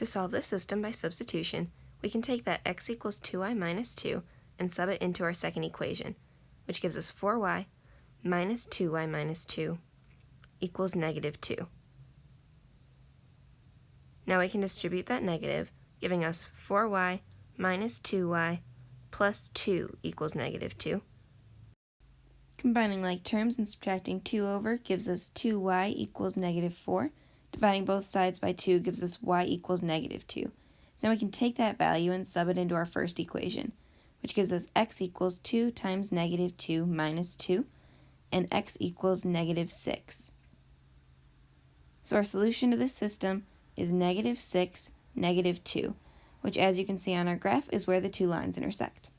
To solve this system by substitution, we can take that x equals 2y minus 2 and sub it into our second equation, which gives us 4y minus 2y minus 2 equals negative 2. Now we can distribute that negative, giving us 4y minus 2y plus 2 equals negative 2. Combining like terms and subtracting 2 over gives us 2y equals negative 4. Dividing both sides by 2 gives us y equals negative 2. So now we can take that value and sub it into our first equation, which gives us x equals 2 times negative 2 minus 2, and x equals negative 6. So our solution to this system is negative 6, negative 2, which as you can see on our graph is where the two lines intersect.